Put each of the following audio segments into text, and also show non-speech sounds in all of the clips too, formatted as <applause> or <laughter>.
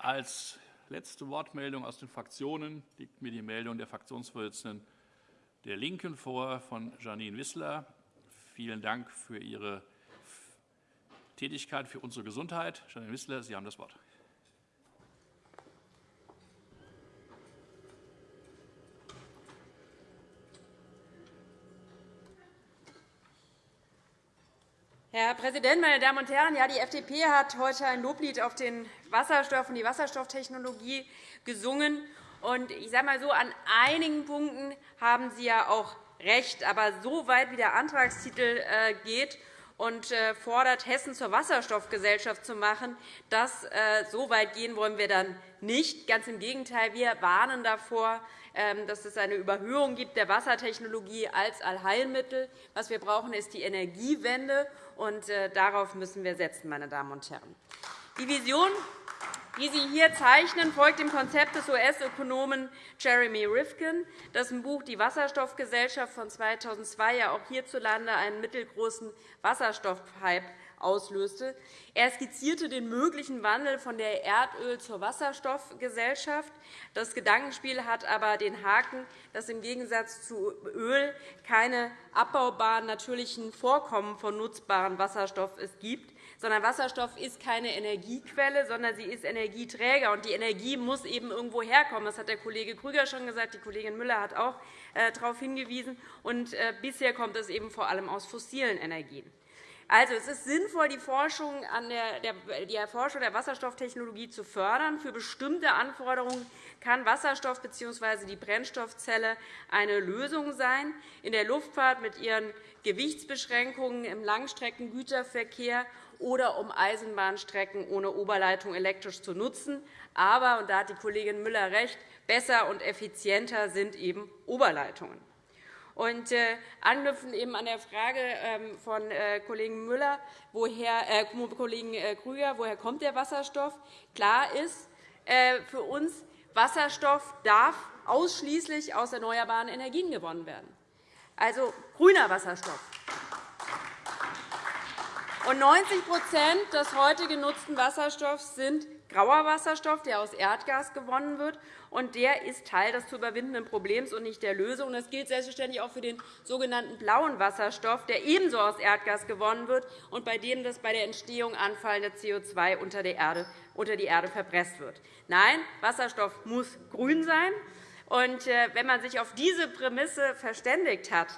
Als letzte Wortmeldung aus den Fraktionen liegt mir die Meldung der Fraktionsvorsitzenden der LINKEN vor, von Janine Wissler. Vielen Dank für Ihre Tätigkeit für unsere Gesundheit. Janine Wissler, Sie haben das Wort. Herr Präsident, meine Damen und Herren! Ja, die FDP hat heute ein Loblied auf den Wasserstoff und die Wasserstofftechnologie gesungen. Und ich sage mal so, an einigen Punkten haben Sie ja auch recht. Aber so weit, wie der Antragstitel äh, geht und äh, fordert, Hessen zur Wasserstoffgesellschaft zu machen, das, äh, so weit gehen wollen wir dann nicht. Ganz im Gegenteil, wir warnen davor, dass es eine Überhöhung gibt der Wassertechnologie als Allheilmittel. Was wir brauchen, ist die Energiewende, und darauf müssen wir setzen, meine Damen und Herren. Die Vision die Sie hier zeichnen, folgt dem Konzept des US-Ökonomen Jeremy Rifkin, dessen Buch Die Wasserstoffgesellschaft von 2002 ja auch hierzulande einen mittelgroßen Wasserstoffhype auslöste. Er skizzierte den möglichen Wandel von der Erdöl- zur Wasserstoffgesellschaft. Das Gedankenspiel hat aber den Haken, dass im Gegensatz zu Öl keine abbaubaren natürlichen Vorkommen von nutzbarem Wasserstoff es gibt sondern Wasserstoff ist keine Energiequelle, sondern sie ist Energieträger. Und die Energie muss eben irgendwo herkommen. Das hat der Kollege Krüger schon gesagt. Die Kollegin Müller hat auch äh, darauf hingewiesen. Und äh, bisher kommt es eben vor allem aus fossilen Energien. Also, es ist sinnvoll, die Forschung, an der, die Erforschung der Wasserstofftechnologie zu fördern. Für bestimmte Anforderungen kann Wasserstoff bzw. die Brennstoffzelle eine Lösung sein. In der Luftfahrt mit ihren Gewichtsbeschränkungen im Langstreckengüterverkehr oder um Eisenbahnstrecken ohne Oberleitung elektrisch zu nutzen. Aber, und da hat die Kollegin Müller recht, besser und effizienter sind eben Oberleitungen. Und, äh, anknüpfend eben an der Frage ähm, von äh, Kollegen Müller, woher, äh, Kollegen äh, Krüger, woher kommt der Wasserstoff? Klar ist äh, für uns, Wasserstoff darf ausschließlich aus erneuerbaren Energien gewonnen werden, also grüner Wasserstoff. Und 90% des heute genutzten Wasserstoffs sind grauer Wasserstoff, der aus Erdgas gewonnen wird. Und der ist Teil des zu überwindenden Problems und nicht der Lösung. Das gilt selbstverständlich auch für den sogenannten blauen Wasserstoff, der ebenso aus Erdgas gewonnen wird und bei dem das bei der Entstehung anfallende CO2 unter die Erde, unter die Erde verpresst wird. Nein, Wasserstoff muss grün sein. Und äh, wenn man sich auf diese Prämisse verständigt hat,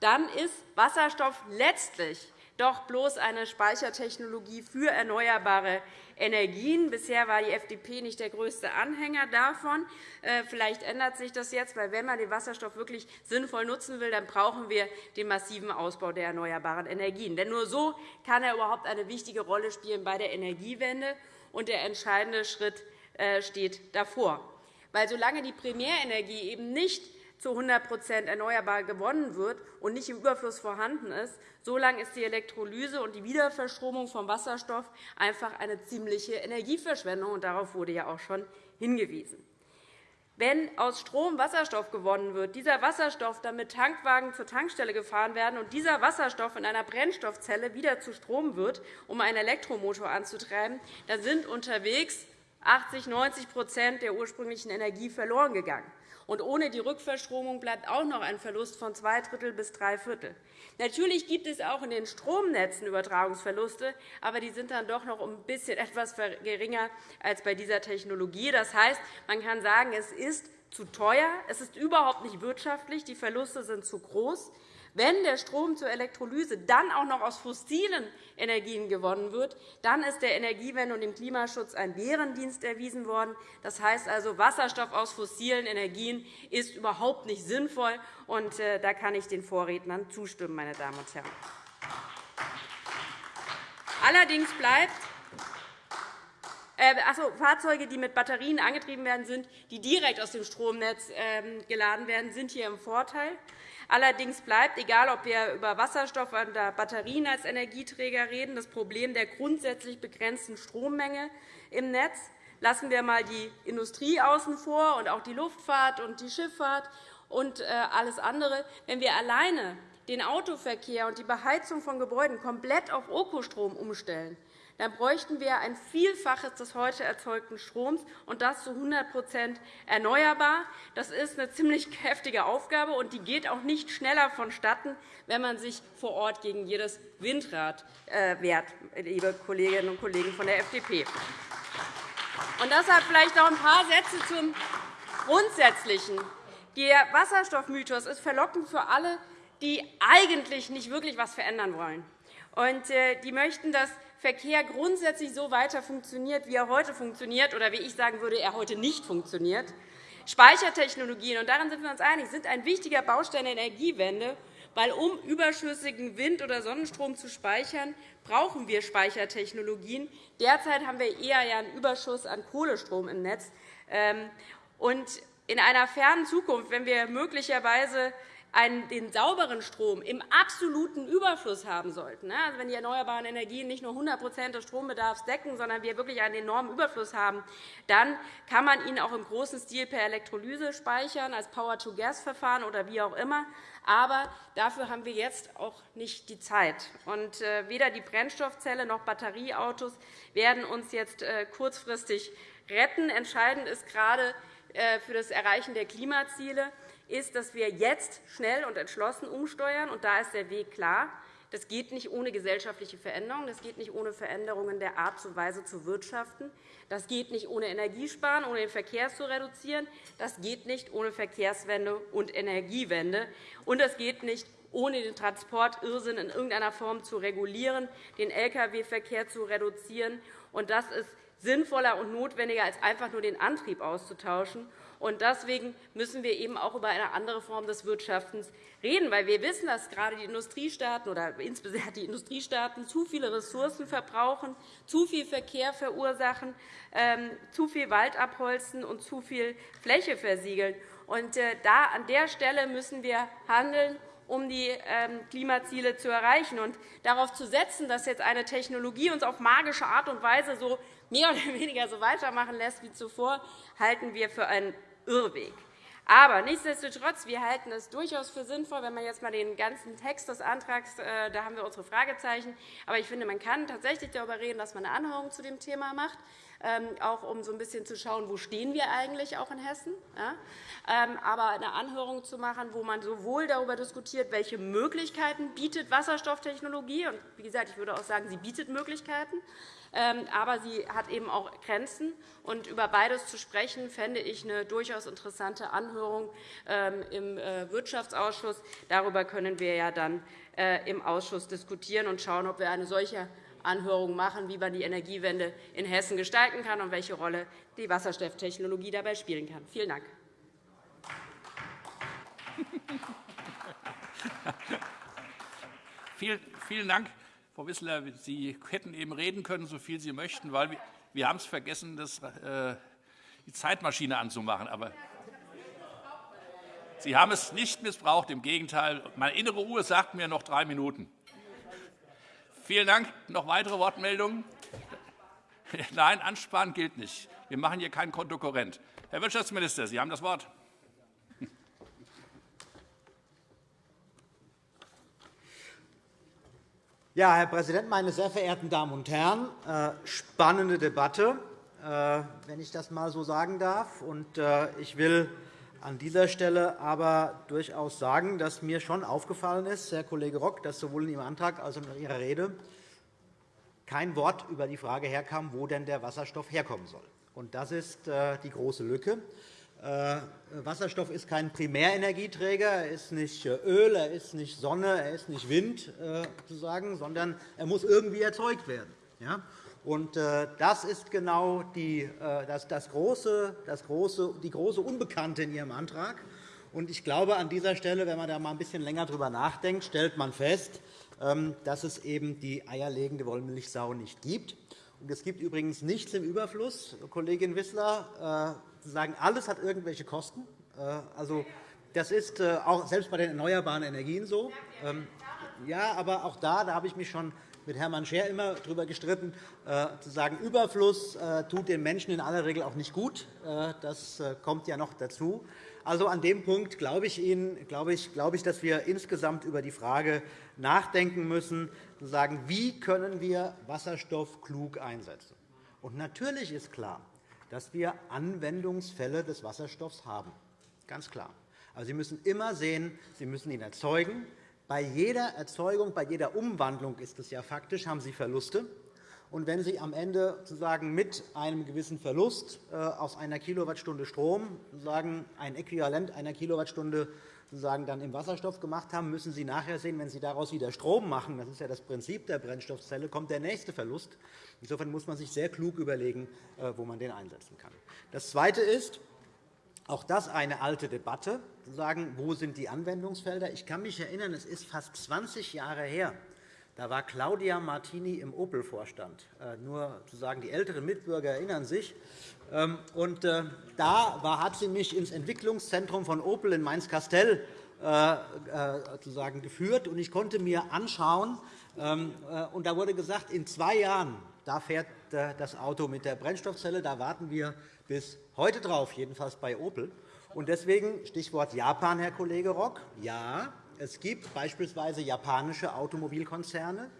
dann ist Wasserstoff letztlich doch bloß eine Speichertechnologie für erneuerbare Energien. Bisher war die FDP nicht der größte Anhänger davon. Äh, vielleicht ändert sich das jetzt, weil wenn man den Wasserstoff wirklich sinnvoll nutzen will, dann brauchen wir den massiven Ausbau der erneuerbaren Energien. Denn nur so kann er überhaupt eine wichtige Rolle spielen bei der Energiewende. Und der entscheidende Schritt äh, steht davor. Weil solange die Primärenergie eben nicht zu 100% erneuerbar gewonnen wird und nicht im Überfluss vorhanden ist, solange ist die Elektrolyse und die Wiederverstromung von Wasserstoff einfach eine ziemliche Energieverschwendung. Und darauf wurde ja auch schon hingewiesen. Wenn aus Strom Wasserstoff gewonnen wird, dieser Wasserstoff dann mit Tankwagen zur Tankstelle gefahren werden und dieser Wasserstoff in einer Brennstoffzelle wieder zu Strom wird, um einen Elektromotor anzutreiben, dann sind unterwegs 80 90% der ursprünglichen Energie verloren gegangen. Und ohne die Rückverstromung bleibt auch noch ein Verlust von zwei Drittel bis drei Viertel. Natürlich gibt es auch in den Stromnetzen Übertragungsverluste, aber die sind dann doch noch ein bisschen <laughs> etwas geringer als bei dieser Technologie. Das heißt, man kann sagen, es ist zu teuer, es ist überhaupt nicht wirtschaftlich, die Verluste sind zu groß. Wenn der Strom zur Elektrolyse dann auch noch aus fossilen Energien gewonnen wird, dann ist der Energiewende und dem Klimaschutz ein Bärendienst erwiesen worden. Das heißt also, Wasserstoff aus fossilen Energien ist überhaupt nicht sinnvoll. Und äh, da kann ich den Vorrednern zustimmen, meine Damen und Herren. Allerdings bleibt also, Fahrzeuge, die mit Batterien angetrieben werden, sind, die direkt aus dem Stromnetz ähm, geladen werden, sind hier im Vorteil. Allerdings bleibt, egal ob wir über Wasserstoff oder Batterien als Energieträger reden, das Problem der grundsätzlich begrenzten Strommenge im Netz. Lassen wir einmal die Industrie außen vor und auch die Luftfahrt und die Schifffahrt und äh, alles andere. Wenn wir alleine den Autoverkehr und die Beheizung von Gebäuden komplett auf Ökostrom umstellen, dann bräuchten wir ein Vielfaches des heute erzeugten Stroms, und das zu 100% erneuerbar. Das ist eine ziemlich <laughs> heftige Aufgabe, und die geht auch nicht schneller vonstatten, wenn man sich vor Ort gegen jedes Windrad äh, wehrt, liebe Kolleginnen und Kollegen von der FDP. Und deshalb vielleicht noch ein paar Sätze zum Grundsätzlichen. Der Wasserstoffmythos ist verlockend für alle, die eigentlich nicht wirklich etwas verändern wollen. Und äh, die möchten, dass Verkehr grundsätzlich so weiter funktioniert, wie er heute funktioniert, oder wie ich sagen würde, er heute nicht funktioniert. Speichertechnologien, und daran sind wir uns einig, sind ein wichtiger Baustein der Energiewende, weil um überschüssigen Wind- oder Sonnenstrom zu speichern, brauchen wir Speichertechnologien. Derzeit haben wir eher einen Überschuss an Kohlestrom im Netz. Ähm, und in einer fernen Zukunft, wenn wir möglicherweise einen, den sauberen Strom im absoluten Überfluss haben sollten, ne, also wenn die erneuerbaren Energien nicht nur 100% des Strombedarfs decken, sondern wir wirklich einen enormen Überfluss haben, dann kann man ihn auch im großen Stil per Elektrolyse speichern, als Power-to-Gas-Verfahren oder wie auch immer. Aber dafür haben wir jetzt auch nicht die Zeit. Und äh, weder die Brennstoffzelle noch Batterieautos werden uns jetzt äh, kurzfristig retten. Entscheidend ist gerade äh, für das Erreichen der Klimaziele, ist, dass wir jetzt schnell und entschlossen umsteuern. Und da ist der Weg klar. Das geht nicht ohne gesellschaftliche Veränderungen. Das geht nicht ohne Veränderungen der Art und Weise zu wirtschaften. Das geht nicht ohne Energiesparen, ohne den Verkehr zu reduzieren. Das geht nicht ohne Verkehrswende und Energiewende. Und das geht nicht ohne den Transportirrsinn in irgendeiner Form zu regulieren, den Lkw-Verkehr zu reduzieren. Und das ist sinnvoller und notwendiger, als einfach nur den Antrieb auszutauschen. Und deswegen müssen wir eben auch über eine andere Form des Wirtschaftens reden, weil wir wissen, dass gerade die Industriestaaten oder insbesondere die Industriestaaten zu viele Ressourcen verbrauchen, zu viel Verkehr verursachen, ähm, zu viel Wald abholzen und zu viel Fläche versiegeln. Und äh, da, an der Stelle müssen wir handeln um die ähm, Klimaziele zu erreichen. Und darauf zu setzen, dass jetzt eine Technologie uns auf magische Art und Weise so mehr oder <laughs> weniger so weitermachen lässt wie zuvor, halten wir für einen Irrweg. Aber nichtsdestotrotz, wir halten es durchaus für sinnvoll, wenn man jetzt einmal den ganzen Text des Antrags, äh, da haben wir unsere Fragezeichen. Aber ich finde, man kann tatsächlich darüber reden, dass man eine Anhörung zu dem Thema macht, auch um so ein bisschen zu schauen, wo stehen wir eigentlich auch in Hessen. Ähm, aber eine Anhörung zu machen, wo man sowohl darüber diskutiert, welche Möglichkeiten bietet Wasserstofftechnologie, und wie gesagt, ich würde auch sagen, sie bietet Möglichkeiten, ähm, aber sie hat eben auch Grenzen. Und über beides zu sprechen, fände ich eine durchaus interessante Anhörung ähm, im äh, Wirtschaftsausschuss. Darüber können wir ja dann äh, im Ausschuss diskutieren und schauen, ob wir eine solche Anhörung machen, wie man die Energiewende in Hessen gestalten kann und welche Rolle die Wasserstofftechnologie dabei spielen kann. Vielen Dank. Vielen Dank. Frau Wissler, Sie hätten eben reden können, so viel Sie möchten, weil wir, wir haben es vergessen, das, äh, die Zeitmaschine anzumachen. Aber Sie haben es nicht missbraucht. Im Gegenteil, meine innere Uhr sagt mir noch drei Minuten. Vielen Dank. Noch weitere Wortmeldungen? <laughs> Nein, Ansparen gilt nicht. Wir machen hier keinen Kontokorrent. Herr Wirtschaftsminister, Sie haben das Wort. Ja, Herr Präsident, meine sehr verehrten Damen und Herren! Äh, spannende Debatte, äh, wenn ich das einmal so sagen darf. Äh, ich will an dieser Stelle aber durchaus sagen, dass mir schon aufgefallen ist, Herr Kollege Rock, dass sowohl in Ihrem Antrag als auch in Ihrer Rede kein Wort über die Frage herkam, wo denn der Wasserstoff herkommen soll. Das ist die große Lücke. Äh, Wasserstoff ist kein Primärenergieträger, er ist nicht äh, Öl, er ist nicht Sonne, er ist nicht Wind, äh, sondern er muss irgendwie erzeugt werden. Und das ist genau die, das, das große, das große, die große Unbekannte in Ihrem Antrag. Und ich glaube, an dieser Stelle, wenn man da mal ein bisschen länger darüber nachdenkt, stellt man fest, ähm, dass es eben die eierlegende Wollmilchsau nicht gibt. Und es gibt übrigens nichts im Überfluss, Kollegin Wissler, sagen, alles hat irgendwelche Kosten. Äh, also, das ist äh, auch selbst bei den erneuerbaren Energien so. Ähm, ja, aber auch da, da habe ich mich schon mit Hermann Scher immer darüber gestritten, zu sagen, Überfluss tut den Menschen in aller Regel auch nicht gut. Das kommt ja noch dazu. Also an dem Punkt glaube ich Ihnen, glaube ich, glaube ich, dass wir insgesamt über die Frage nachdenken müssen, zu sagen, wie können wir Wasserstoff klug einsetzen. Und natürlich ist klar, dass wir Anwendungsfälle des Wasserstoffs haben. Ganz klar. Aber Sie müssen immer sehen, Sie müssen ihn erzeugen. Bei jeder Erzeugung, bei jeder Umwandlung ist es ja faktisch, haben Sie Verluste. Und wenn Sie am Ende sozusagen mit einem gewissen Verlust äh, aus einer Kilowattstunde Strom sozusagen ein Äquivalent einer Kilowattstunde sozusagen dann im Wasserstoff gemacht haben, müssen Sie nachher sehen, wenn Sie daraus wieder Strom machen, das ist ja das Prinzip der Brennstoffzelle, kommt der nächste Verlust. Insofern muss man sich sehr klug überlegen, äh, wo man den einsetzen kann. Das Zweite ist, auch das eine alte Debatte, sagen, wo sind die Anwendungsfelder. Ich kann mich erinnern, es ist fast 20 Jahre her. Da war Claudia Martini im Opel-Vorstand. Äh, nur zu sagen, die älteren Mitbürger erinnern sich. Ähm, und äh, da hat sie mich ins Entwicklungszentrum von Opel in Mainz-Kastell äh, geführt. und Ich konnte mir anschauen, ähm, und da wurde gesagt, in zwei Jahren fährt das Auto mit der Brennstoffzelle. Da warten wir bis heute drauf, jedenfalls bei Opel. Und deswegen Stichwort Japan, Herr Kollege Rock. Ja, es gibt beispielsweise japanische Automobilkonzerne,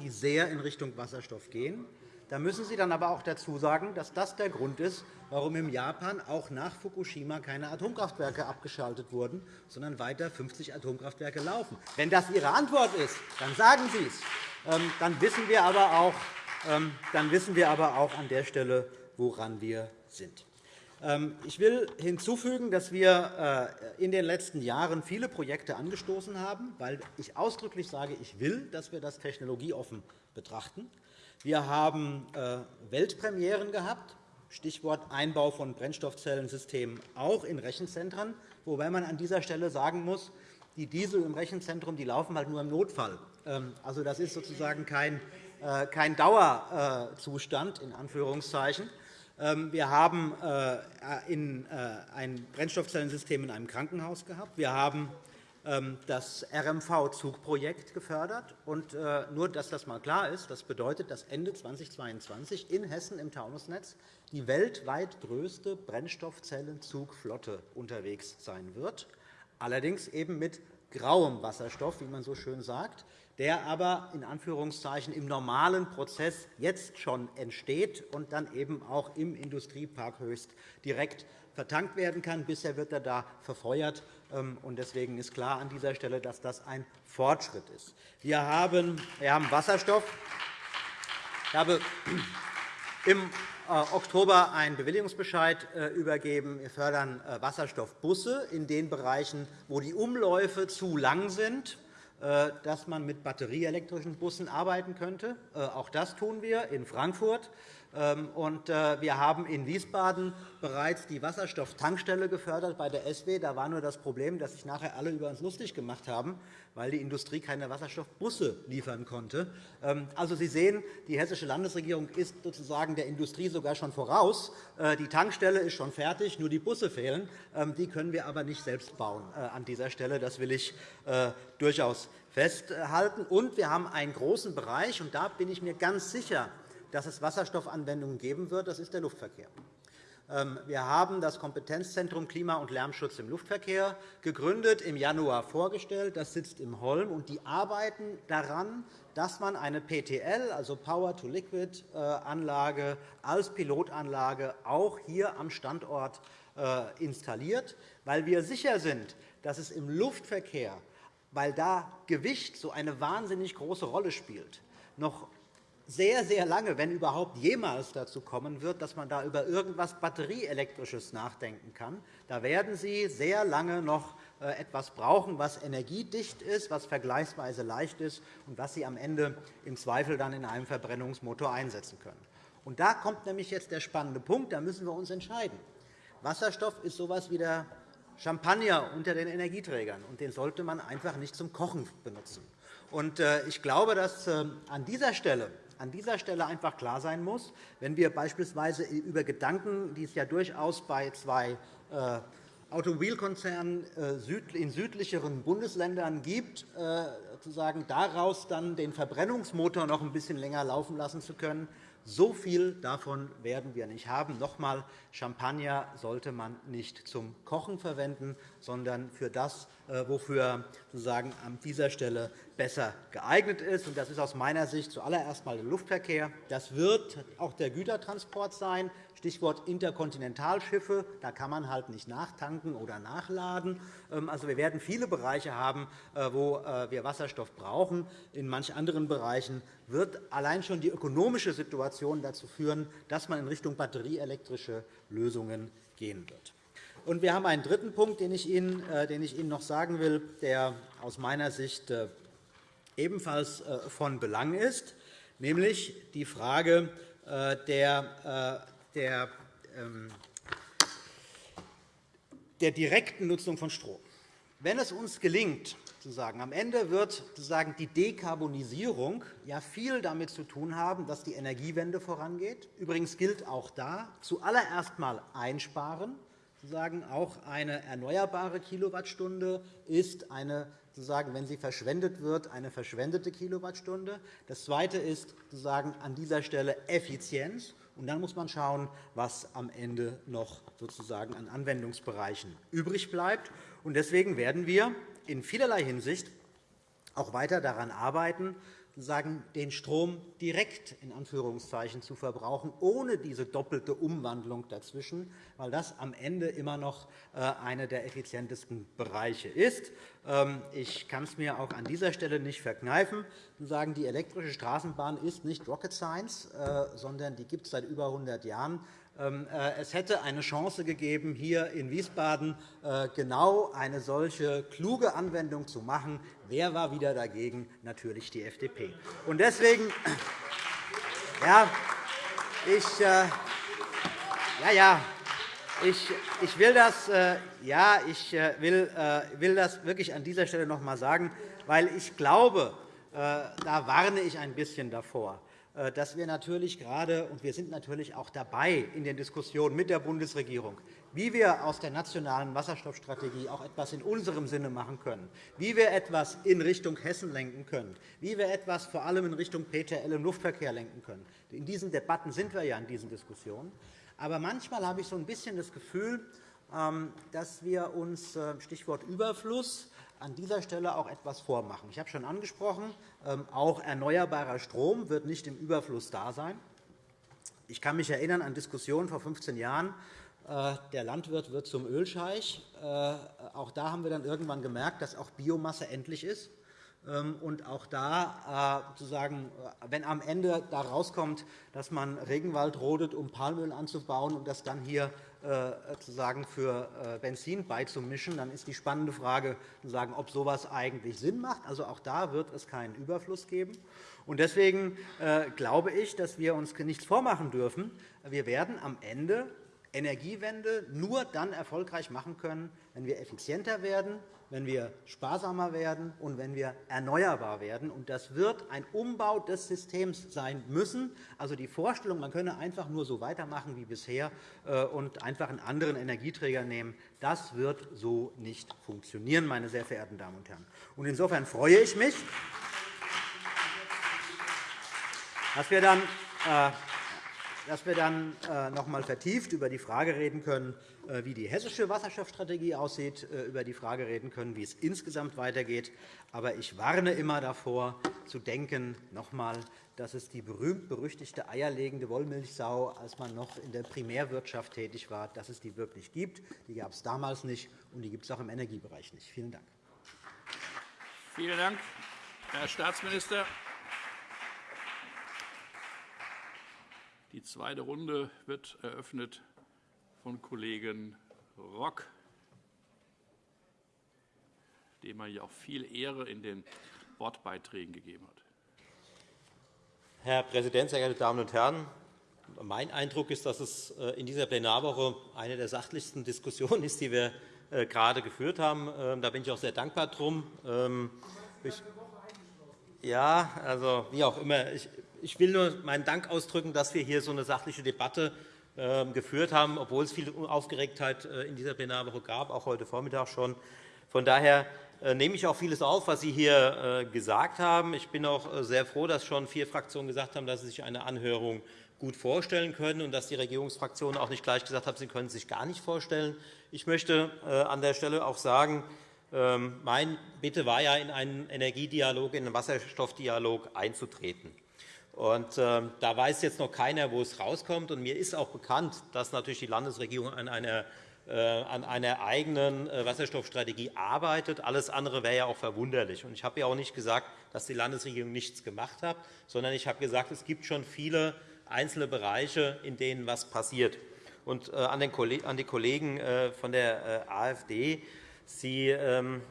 die sehr in Richtung Wasserstoff gehen. Da müssen Sie dann aber auch dazu sagen, dass das der Grund ist, warum in Japan auch nach Fukushima keine Atomkraftwerke abgeschaltet wurden, sondern weiter 50 Atomkraftwerke laufen. Wenn das Ihre Antwort ist, dann sagen Sie es. Ähm, dann wissen wir aber auch, ähm, dann wissen wir aber auch an der Stelle, woran wir sind. Ähm, ich will hinzufügen, dass wir äh, in den letzten Jahren viele Projekte angestoßen haben, weil ich ausdrücklich sage, ich will, dass wir das technologieoffen betrachten. Wir haben äh, Weltpremieren gehabt, Stichwort Einbau von Brennstoffzellensystemen auch in Rechenzentren, wobei man an dieser Stelle sagen muss, die Diesel im Rechenzentrum die laufen halt nur im Notfall. Ähm, also, das ist sozusagen kein, äh, kein Dauerzustand. In Anführungszeichen. Ähm, wir haben äh, ein Brennstoffzellensystem in einem Krankenhaus gehabt. Wir haben ähm, das RMV-Zugprojekt gefördert. Und äh, nur, dass das einmal klar ist, das bedeutet, dass Ende 2022 in Hessen im Taunusnetz die weltweit größte Brennstoffzellenzugflotte unterwegs sein wird, allerdings eben mit grauem Wasserstoff, wie man so schön sagt, der aber in Anführungszeichen im normalen Prozess jetzt schon entsteht und dann eben auch im Industriepark Höchst direkt vertankt werden kann. Bisher wird er da verfeuert. Ähm, deswegen ist klar an dieser Stelle, dass das ein Fortschritt ist. Wir haben Wasserstoff. Ich habe im Oktober einen Bewilligungsbescheid äh, übergeben. Wir fördern äh, Wasserstoffbusse in den Bereichen, wo die Umläufe zu lang sind dass man mit batterieelektrischen Bussen arbeiten könnte. Auch das tun wir in Frankfurt. Ähm, äh, wir haben in Wiesbaden bereits die Wasserstofftankstelle gefördert bei der SW. Da war nur das Problem, dass sich nachher alle über uns lustig gemacht haben, weil die Industrie keine Wasserstoffbusse liefern konnte. Ähm, also, Sie sehen, die Hessische Landesregierung ist sozusagen der Industrie sogar schon voraus. Äh, die Tankstelle ist schon fertig, nur die Busse fehlen. Ähm, die können wir aber nicht selbst bauen äh, an dieser Stelle. Das will ich durchaus festhalten. Und wir haben einen großen Bereich, und da bin ich mir ganz sicher, dass es Wasserstoffanwendungen geben wird, das ist der Luftverkehr. Ähm, wir haben das Kompetenzzentrum Klima- und Lärmschutz im Luftverkehr gegründet, im Januar vorgestellt. Das sitzt im Holm, und die arbeiten daran, dass man eine PTL, also Power-to-Liquid-Anlage, als Pilotanlage auch hier am Standort äh, installiert, weil wir sicher sind, dass es im Luftverkehr, weil da Gewicht so eine wahnsinnig große Rolle spielt, noch sehr, sehr lange, wenn überhaupt jemals dazu kommen wird, dass man da über irgendetwas Batterieelektrisches nachdenken kann. Da werden Sie sehr lange noch äh, etwas brauchen, was energiedicht ist, was vergleichsweise leicht ist und was Sie am Ende im Zweifel dann in einem Verbrennungsmotor einsetzen können. Und da kommt nämlich jetzt der spannende Punkt. Da müssen wir uns entscheiden. Wasserstoff ist so etwas wie der Champagner unter den Energieträgern, und den sollte man einfach nicht zum Kochen benutzen. Äh, ich glaube, dass äh, an dieser Stelle an dieser Stelle einfach klar sein muss, wenn wir beispielsweise über Gedanken, die es ja durchaus bei zwei äh, Automobilkonzernen in südlicheren Bundesländern gibt, sozusagen daraus dann den Verbrennungsmotor noch ein bisschen länger laufen lassen zu können. So viel davon werden wir nicht haben. Noch einmal, Champagner sollte man nicht zum Kochen verwenden, sondern für das, äh, wofür sozusagen an dieser Stelle besser geeignet ist. Das ist aus meiner Sicht zuallererst einmal der Luftverkehr. Das wird auch der Gütertransport sein. Stichwort Interkontinentalschiffe. Da kann man halt nicht nachtanken oder nachladen. Ähm, also, wir werden viele Bereiche haben, äh, wo äh, wir Wasserstoff brauchen. In manchen anderen Bereichen wird allein schon die ökonomische Situation dazu führen, dass man in Richtung batterieelektrische Lösungen gehen wird. Und wir haben einen dritten Punkt, äh, den ich Ihnen noch sagen will, der aus meiner Sicht ebenfalls von Belang ist, nämlich die Frage der der, ähm, der direkten Nutzung von Strom. Wenn es uns gelingt, sozusagen, am Ende wird sozusagen die Dekarbonisierung ja viel damit zu tun haben, dass die Energiewende vorangeht. Übrigens gilt auch da zuallererst einmal einsparen. Sozusagen auch eine erneuerbare Kilowattstunde ist eine, wenn sie verschwendet wird, eine verschwendete Kilowattstunde. Das Zweite ist an dieser Stelle Effizienz. Und dann muss man schauen, was am Ende noch sozusagen an Anwendungsbereichen übrig bleibt. Deswegen werden wir in vielerlei Hinsicht auch weiter daran arbeiten, sozusagen den Strom direkt in Anführungszeichen zu verbrauchen, ohne diese doppelte Umwandlung dazwischen, weil das am Ende immer noch äh, einer der effizientesten Bereiche ist. Ähm, ich kann es mir auch an dieser Stelle nicht verkneifen, zu sagen, die elektrische Straßenbahn ist nicht Rocket Science, äh, sondern die gibt es seit über 100 Jahren. Ähm, äh, es hätte eine Chance gegeben, hier in Wiesbaden äh, genau eine solche kluge Anwendung zu machen. Wer war wieder dagegen? Natürlich die FDP. Und deswegen, <clears throat> ja, ich, äh, ja, ja, ich, ich, will das, ja, ich will, will das wirklich an dieser Stelle noch einmal sagen, weil ich glaube, da warne ich ein bisschen davor dass wir natürlich gerade, und wir sind natürlich auch dabei in den Diskussionen mit der Bundesregierung, wie wir aus der nationalen Wasserstoffstrategie auch etwas in unserem Sinne machen können, wie wir etwas in Richtung Hessen lenken können, wie wir etwas vor allem in Richtung PTL im Luftverkehr lenken können. In diesen Debatten sind wir ja in diesen Diskussionen. Aber manchmal habe ich so ein bisschen das Gefühl, ähm, dass wir uns, äh, Stichwort Überfluss, an dieser Stelle auch etwas vormachen. Ich habe schon angesprochen, ähm, auch erneuerbarer Strom wird nicht im Überfluss da sein. Ich kann mich erinnern an Diskussionen vor 15 Jahren. Äh, der Landwirt wird zum Ölscheich. Äh, auch da haben wir dann irgendwann gemerkt, dass auch Biomasse endlich ist. Ähm, und auch da, äh, sozusagen, wenn am Ende da rauskommt, dass man Regenwald rodet, um Palmöl anzubauen und das dann hier äh, sozusagen für äh, Benzin beizumischen, dann ist die spannende Frage, ob so etwas eigentlich Sinn macht. Also auch da wird es keinen Überfluss geben. Deswegen äh, glaube ich, dass wir uns nichts vormachen dürfen. Wir werden am Ende Energiewende nur dann erfolgreich machen können, wenn wir effizienter werden, wenn wir sparsamer werden und wenn wir erneuerbar werden. Das wird ein Umbau des Systems sein müssen. Also die Vorstellung, man könne einfach nur so weitermachen wie bisher äh, und einfach einen anderen Energieträger nehmen, das wird so nicht funktionieren, meine sehr verehrten Damen und Herren. Insofern freue ich mich, dass wir dann äh, dass wir dann äh, noch einmal vertieft über die Frage reden können, wie die hessische Wasserstoffstrategie aussieht, äh, über die Frage reden können, wie es insgesamt weitergeht. Aber ich warne immer davor, zu denken, noch einmal, dass es die berühmt-berüchtigte eierlegende Wollmilchsau, als man noch in der Primärwirtschaft tätig war, dass es die wirklich gibt. Die gab es damals nicht, und die gibt es auch im Energiebereich nicht. Vielen Dank. Vielen Dank, Herr Staatsminister. Die zweite Runde wird eröffnet von Kollegen Rock, dem man ja auch viel Ehre in den Wortbeiträgen gegeben hat. Herr Präsident, sehr geehrte Damen und Herren! Mein Eindruck ist, dass es äh, in dieser Plenarwoche eine der sachlichsten Diskussionen ist, die wir äh, gerade geführt haben. Ähm, da bin ich auch sehr dankbar drum. Ähm, ja, also wie auch immer. Ich will nur meinen Dank ausdrücken, dass wir hier so eine sachliche Debatte geführt haben, obwohl es viel Aufgeregtheit äh, in dieser Plenarwoche gab, auch heute Vormittag schon. Von daher äh, nehme ich auch vieles auf, was Sie hier gesagt haben. Ich bin auch sehr froh, dass schon vier Fraktionen gesagt haben, dass sie sich eine Anhörung gut vorstellen können und dass die Regierungsfraktionen auch nicht gleich gesagt haben, sie können es sich gar nicht vorstellen. Ich möchte an der Stelle auch sagen, ähm, mein Bitte war ja, in einen Energiedialog, in einen Wasserstoffdialog einzutreten. Und, äh, da weiß jetzt noch keiner, wo es rauskommt. Und mir ist auch bekannt, dass natürlich die Landesregierung an einer, äh, an einer eigenen äh, Wasserstoffstrategie arbeitet. Alles andere wäre ja auch verwunderlich. Und ich habe ja auch nicht gesagt, dass die Landesregierung nichts gemacht hat, sondern ich habe gesagt, es gibt schon viele einzelne Bereiche, in denen etwas passiert. Und äh, an die Kollegen äh, von der äh, AfD Sie ähm,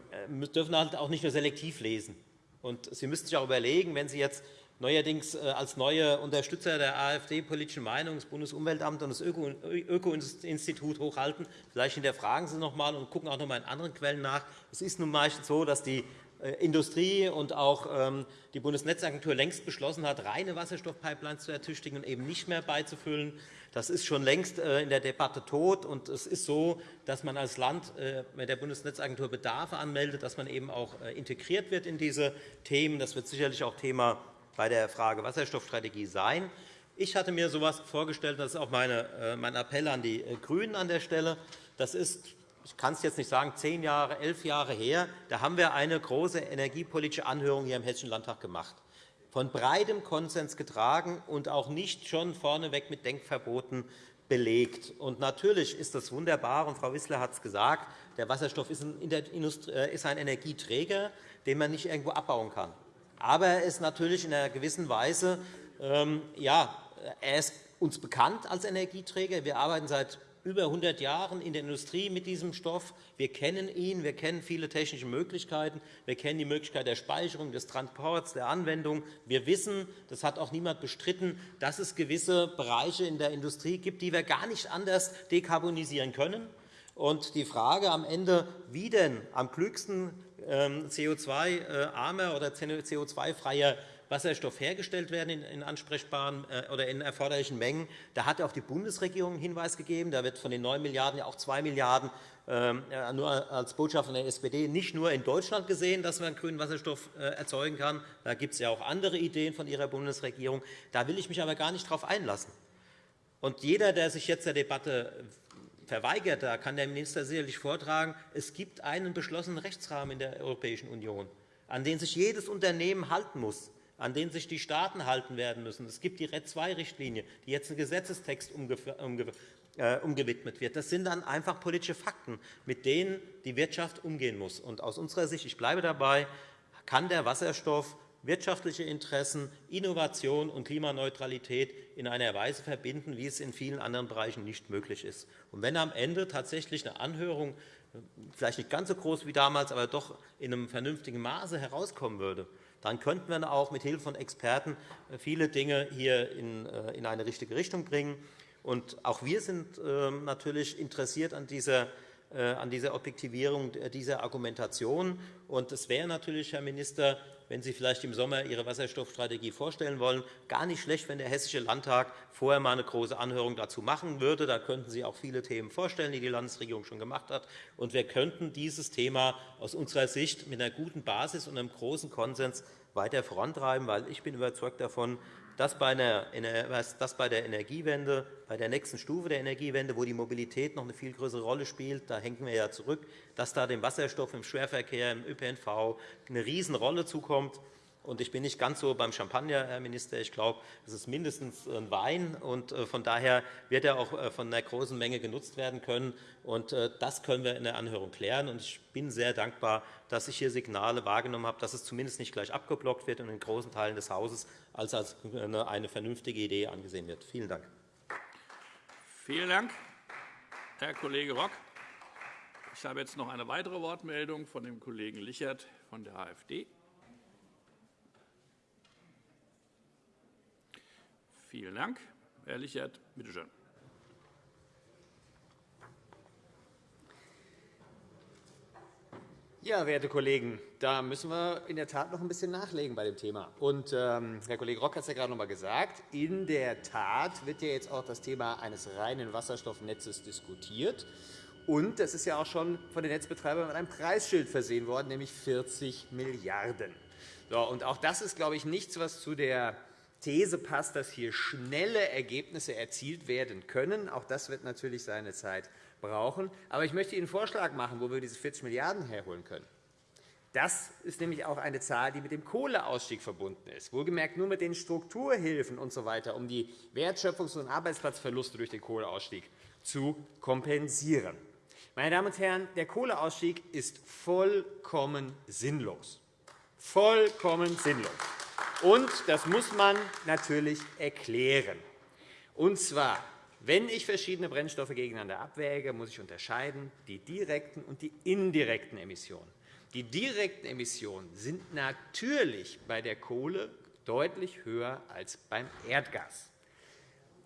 dürfen halt auch nicht nur selektiv lesen. Und Sie müssen sich auch überlegen, wenn Sie jetzt neuerdings äh, als neue Unterstützer der AfD-politischen Meinung das Bundesumweltamt und das Öko-Institut hochhalten, vielleicht hinterfragen Sie noch einmal und gucken auch noch einmal in anderen Quellen nach. Es ist nun meistens so, dass die äh, Industrie und auch ähm, die Bundesnetzagentur längst beschlossen hat, reine Wasserstoffpipelines zu ertüchtigen und eben nicht mehr beizufüllen. Das ist schon längst äh, in der Debatte tot. Und es ist so, dass man als Land mit der Bundesnetzagentur Bedarfe anmeldet, dass man eben auch integriert wird in diese Themen. Das wird sicherlich auch Thema bei der Frage Wasserstoffstrategie sein. Ich hatte mir so etwas vorgestellt, das ist auch meine, mein Appell an die GRÜNEN an der Stelle. Das ist ich kann es jetzt nicht sagen, zehn Jahre, elf Jahre her, da haben wir eine große energiepolitische Anhörung hier im Hessischen Landtag gemacht, von breitem Konsens getragen und auch nicht schon vorneweg mit Denkverboten belegt. Und natürlich ist das wunderbar, und Frau Wissler hat es gesagt, der Wasserstoff ist äh, ein Energieträger, den man nicht irgendwo abbauen kann. Aber er ist natürlich in einer gewissen Weise ähm, ja, er ist uns bekannt als Energieträger. Wir arbeiten seit über 100 Jahren in der Industrie mit diesem Stoff. Wir kennen ihn, wir kennen viele technische Möglichkeiten, wir kennen die Möglichkeit der Speicherung, des Transports, der Anwendung. Wir wissen, das hat auch niemand bestritten, dass es gewisse Bereiche in der Industrie gibt, die wir gar nicht anders dekarbonisieren können. Und die Frage am Ende, wie denn am klügsten CO2-armer oder CO2-freier Wasserstoff hergestellt werden in ansprechbaren äh, oder in erforderlichen Mengen. Da hat auch die Bundesregierung einen Hinweis gegeben. Da wird von den 9 Milliarden € ja auch 2 Milliarden € äh, nur als Botschaft der SPD nicht nur in Deutschland gesehen, dass man grünen Wasserstoff äh, erzeugen kann. Da gibt es ja auch andere Ideen von Ihrer Bundesregierung. Da will ich mich aber gar nicht darauf einlassen. Und jeder, der sich jetzt der Debatte verweigert, da kann der Minister sicherlich vortragen, es gibt einen beschlossenen Rechtsrahmen in der Europäischen Union, an den sich jedes Unternehmen halten muss an denen sich die Staaten halten werden müssen. Es gibt die RED II-Richtlinie, die jetzt ein Gesetzestext äh, umgewidmet wird. Das sind dann einfach politische Fakten, mit denen die Wirtschaft umgehen muss. Und aus unserer Sicht, ich bleibe dabei, kann der Wasserstoff wirtschaftliche Interessen, Innovation und Klimaneutralität in einer Weise verbinden, wie es in vielen anderen Bereichen nicht möglich ist. Und wenn am Ende tatsächlich eine Anhörung vielleicht nicht ganz so groß wie damals, aber doch in einem vernünftigen Maße herauskommen würde, dann könnten wir auch mit Hilfe von Experten äh, viele Dinge hier äh, in eine richtige Richtung bringen. Und auch wir sind ähm, natürlich interessiert an dieser äh, an dieser Objektivierung dieser Argumentation. Und es wäre natürlich, Herr Minister, wenn Sie vielleicht im Sommer Ihre Wasserstoffstrategie vorstellen wollen, gar nicht schlecht, wenn der Hessische Landtag vorher einmal eine große Anhörung dazu machen würde. Da könnten Sie auch viele Themen vorstellen, die die Landesregierung schon gemacht hat. Und wir könnten dieses Thema aus unserer Sicht mit einer guten Basis und einem großen Konsens weiter vorantreiben, weil ich bin überzeugt davon, dass bei, der Energiewende, bei der nächsten Stufe der Energiewende, wo die Mobilität noch eine viel größere Rolle spielt, da hängen wir ja zurück, dass da dem Wasserstoff im Schwerverkehr, im ÖPNV eine Riesenrolle zukommt. Und ich bin nicht ganz so beim Champagner, Herr Minister. Ich glaube, es ist mindestens ein Wein. Und äh, von daher wird er auch äh, von einer großen Menge genutzt werden können. Und äh, das können wir in der Anhörung klären. Und ich bin sehr dankbar, dass ich hier Signale wahrgenommen habe, dass es zumindest nicht gleich abgeblockt wird und in großen Teilen des Hauses als eine vernünftige Idee angesehen wird. Vielen Dank. Vielen Dank, Herr Kollege Rock. Ich habe jetzt noch eine weitere Wortmeldung von dem Kollegen Lichert von der AfD. Vielen Dank. Herr Lichert, bitte schön. Ja, werte Kollegen, da müssen wir in der Tat noch ein bisschen nachlegen bei dem Thema. Und, ähm, Herr Kollege Rock hat es ja gerade noch einmal gesagt. In der Tat wird ja jetzt auch das Thema eines reinen Wasserstoffnetzes diskutiert. Und das ist ja auch schon von den Netzbetreibern mit einem Preisschild versehen worden, nämlich 40 Milliarden so, und Auch das ist, glaube ich, nichts, was zu der These passt, dass hier schnelle Ergebnisse erzielt werden können. Auch das wird natürlich seine Zeit brauchen. Aber ich möchte Ihnen einen Vorschlag machen, wo wir diese 40 Milliarden € herholen können. Das ist nämlich auch eine Zahl, die mit dem Kohleausstieg verbunden ist, wohlgemerkt nur mit den Strukturhilfen usw., so um die Wertschöpfungs- und Arbeitsplatzverluste durch den Kohleausstieg zu kompensieren. Meine Damen und Herren, der Kohleausstieg ist vollkommen sinnlos. Vollkommen sinnlos. Und das muss man natürlich erklären. Und zwar wenn ich verschiedene Brennstoffe gegeneinander abwäge, muss ich unterscheiden die direkten und die indirekten Emissionen. Die direkten Emissionen sind natürlich bei der Kohle deutlich höher als beim Erdgas.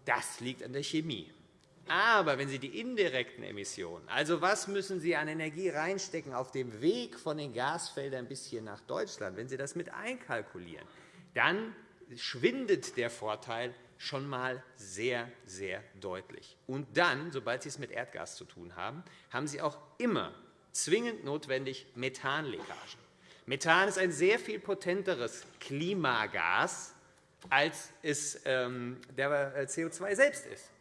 Das liegt an der Chemie. Aber wenn Sie die indirekten Emissionen, also was müssen Sie an Energie reinstecken auf dem Weg von den Gasfeldern bis hier nach Deutschland, wenn Sie das mit einkalkulieren, dann schwindet der Vorteil schon einmal sehr, sehr deutlich. Und dann, sobald Sie es mit Erdgas zu tun haben, haben Sie auch immer zwingend notwendig Methanleckagen. Methan ist ein sehr viel potenteres Klimagas, als es ähm, der äh, CO2 selbst ist.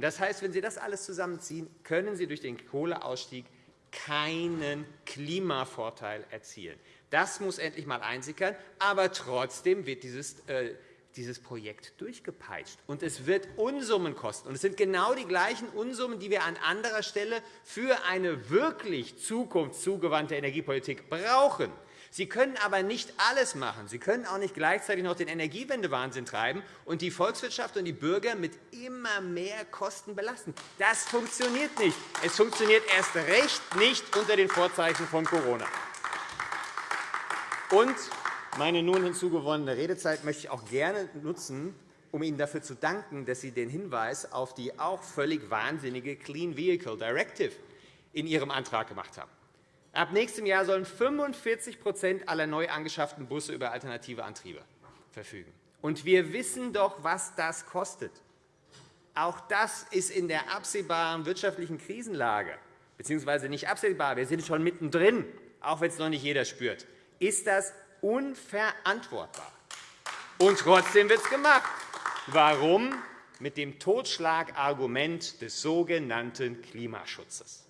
Das heißt, wenn Sie das alles zusammenziehen, können Sie durch den Kohleausstieg keinen Klimavorteil erzielen. Das muss endlich einmal einsickern. Aber trotzdem wird dieses äh, dieses Projekt durchgepeitscht. Und es wird Unsummen kosten. Und es sind genau die gleichen Unsummen, die wir an anderer Stelle für eine wirklich zukunftszugewandte Energiepolitik brauchen. Sie können aber nicht alles machen. Sie können auch nicht gleichzeitig noch den Energiewendewahnsinn treiben und die Volkswirtschaft und die Bürger mit immer mehr Kosten belasten. Das funktioniert nicht. Es funktioniert erst recht nicht unter den Vorzeichen von Corona. Und meine nun hinzugewonnene Redezeit möchte ich auch gerne nutzen, um Ihnen dafür zu danken, dass Sie den Hinweis auf die auch völlig wahnsinnige Clean Vehicle Directive in Ihrem Antrag gemacht haben. Ab nächstem Jahr sollen 45% aller neu angeschafften Busse über alternative Antriebe verfügen. Und wir wissen doch, was das kostet. Auch das ist in der absehbaren wirtschaftlichen Krisenlage, beziehungsweise nicht absehbar, wir sind schon mittendrin, auch wenn es noch nicht jeder spürt, ist das unverantwortbar. Und trotzdem wird es gemacht. Warum? Mit dem Totschlagargument des sogenannten Klimaschutzes.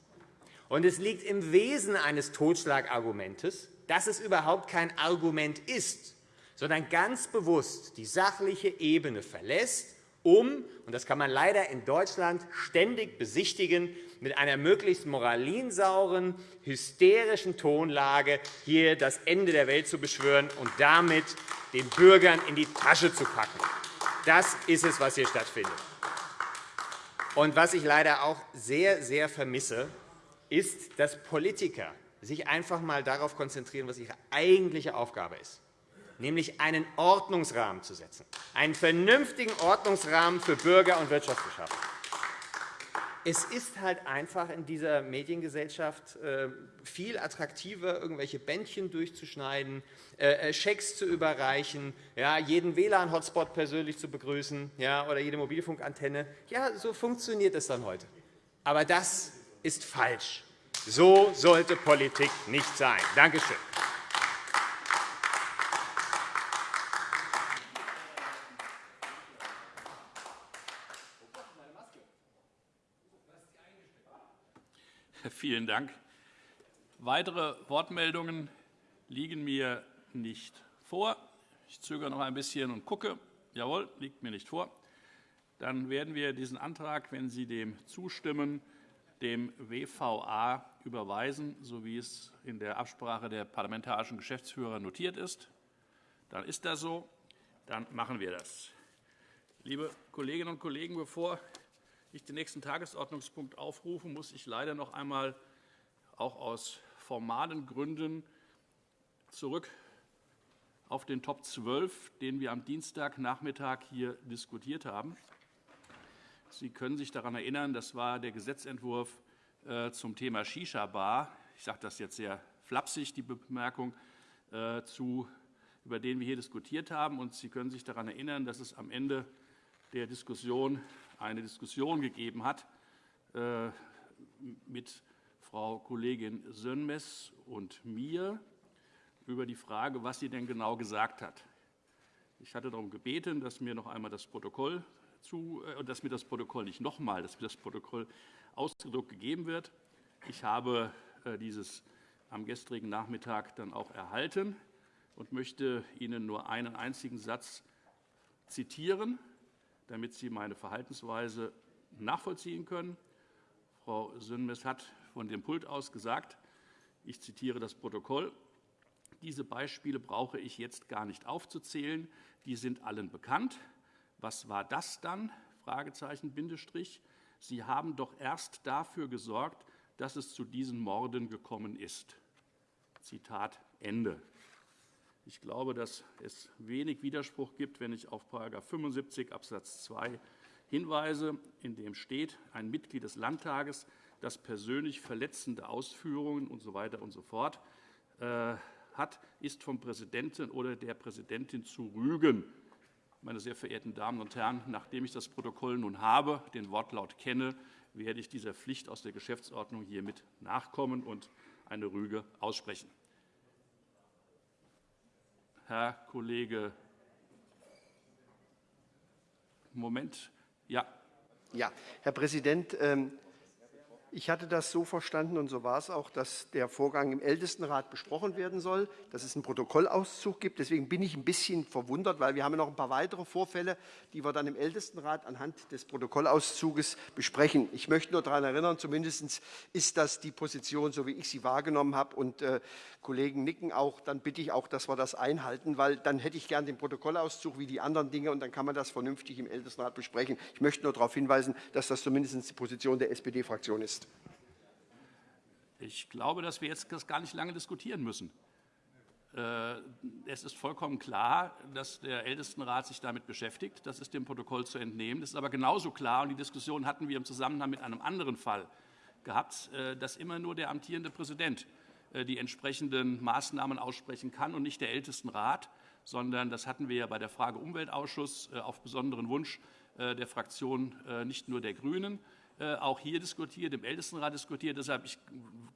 Und es liegt im Wesen eines Totschlagargumentes, dass es überhaupt kein Argument ist, sondern ganz bewusst die sachliche Ebene verlässt, um – und das kann man leider in Deutschland ständig besichtigen – mit einer möglichst moralinsauren, hysterischen Tonlage hier das Ende der Welt zu beschwören und damit den Bürgern in die Tasche zu packen. Das ist es, was hier stattfindet. Und was ich leider auch sehr, sehr vermisse, ist, dass Politiker sich einfach einmal darauf konzentrieren, was ihre eigentliche Aufgabe ist, nämlich einen Ordnungsrahmen zu setzen, einen vernünftigen Ordnungsrahmen für Bürger und Wirtschaft zu schaffen. Es ist halt einfach in dieser Mediengesellschaft äh, viel attraktiver, irgendwelche Bändchen durchzuschneiden, äh, äh, Schecks zu überreichen, jeden WLAN-Hotspot persönlich zu begrüßen oder jede Mobilfunkantenne. Ja, so funktioniert es dann heute. Aber das ist falsch. So sollte Politik nicht sein. Danke schön. Vielen Dank. Weitere Wortmeldungen liegen mir nicht vor. Ich zögere noch ein bisschen und gucke. Jawohl, liegt mir nicht vor. Dann werden wir diesen Antrag, wenn Sie dem zustimmen, dem WVA überweisen, so wie es in der Absprache der parlamentarischen Geschäftsführer notiert ist. Dann ist das so. Dann machen wir das. Liebe Kolleginnen und Kollegen, bevor ich den nächsten Tagesordnungspunkt aufrufe, muss ich leider noch einmal auch aus formalen Gründen zurück auf den Top 12, den wir am Dienstagnachmittag hier diskutiert haben. Sie können sich daran erinnern, das war der Gesetzentwurf äh, zum Thema Shisha-Bar. Ich sage das jetzt sehr flapsig, die Bemerkung, äh, zu, über den wir hier diskutiert haben. Und Sie können sich daran erinnern, dass es am Ende der Diskussion eine Diskussion gegeben hat äh, mit Frau Kollegin Sönmez und mir über die Frage, was sie denn genau gesagt hat. Ich hatte darum gebeten, dass mir noch einmal das Protokoll zu, äh, dass mir das Protokoll nicht noch einmal, dass mir das Protokoll ausgedruckt gegeben wird. Ich habe äh, dieses am gestrigen Nachmittag dann auch erhalten und möchte Ihnen nur einen einzigen Satz zitieren, damit Sie meine Verhaltensweise nachvollziehen können. Frau Sönmez hat von dem Pult aus gesagt, ich zitiere das Protokoll, diese Beispiele brauche ich jetzt gar nicht aufzuzählen, die sind allen bekannt. Was war das dann? Fragezeichen, Bindestrich. Sie haben doch erst dafür gesorgt, dass es zu diesen Morden gekommen ist. Zitat Ende. Ich glaube, dass es wenig Widerspruch gibt, wenn ich auf § 75 Abs. 2 hinweise, in dem steht, ein Mitglied des Landtages, das persönlich verletzende Ausführungen usw. So und so fort äh, hat, ist vom Präsidenten oder der Präsidentin zu rügen. Meine sehr verehrten Damen und Herren, nachdem ich das Protokoll nun habe, den Wortlaut kenne, werde ich dieser Pflicht aus der Geschäftsordnung hiermit nachkommen und eine Rüge aussprechen. Herr Kollege Moment. Ja. Ja, Herr Präsident, ähm, ich hatte das so verstanden, und so war es auch, dass der Vorgang im Ältestenrat besprochen werden soll, dass es einen Protokollauszug gibt. Deswegen bin ich ein bisschen verwundert, weil wir haben noch ein paar weitere Vorfälle, die wir dann im Ältestenrat anhand des Protokollauszuges besprechen. Ich möchte nur daran erinnern, zumindest ist das die Position, so wie ich sie wahrgenommen habe, und äh, Kollegen nicken auch. Dann bitte ich auch, dass wir das einhalten, weil dann hätte ich gern den Protokollauszug wie die anderen Dinge, und dann kann man das vernünftig im Ältestenrat besprechen. Ich möchte nur darauf hinweisen, dass das zumindest die Position der SPD-Fraktion ist ist. Ich glaube, dass wir jetzt das gar nicht lange diskutieren müssen. Äh, es ist vollkommen klar, dass der Ältestenrat sich damit beschäftigt. Das ist dem Protokoll zu entnehmen. Es ist aber genauso klar, und die Diskussion hatten wir im Zusammenhang mit einem anderen Fall gehabt, äh, dass immer nur der amtierende Präsident äh, die entsprechenden Maßnahmen aussprechen kann und nicht der Ältestenrat, sondern das hatten wir ja bei der Frage Umweltausschuss auf besonderen Wunsch der Fraktion nicht nur der GRÜNEN, auch hier diskutiert, im Ältestenrat diskutiert. Deshalb ich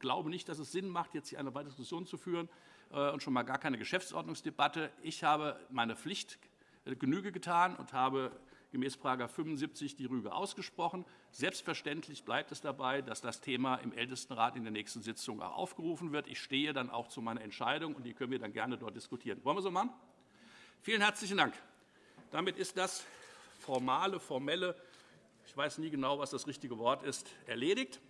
glaube nicht, dass es Sinn macht, jetzt hier eine weitere Diskussion zu führen äh, und schon mal gar keine Geschäftsordnungsdebatte. Ich habe meine Pflicht äh, Genüge getan und habe gemäß § 75 die Rüge ausgesprochen. Selbstverständlich bleibt es dabei, dass das Thema im Ältestenrat in der nächsten Sitzung auch aufgerufen wird. Ich stehe dann auch zu meiner Entscheidung, und die können wir dann gerne dort diskutieren. Wollen wir so machen? Vielen herzlichen Dank. Damit ist das formale, formelle ich weiß nie genau, was das richtige Wort ist, erledigt.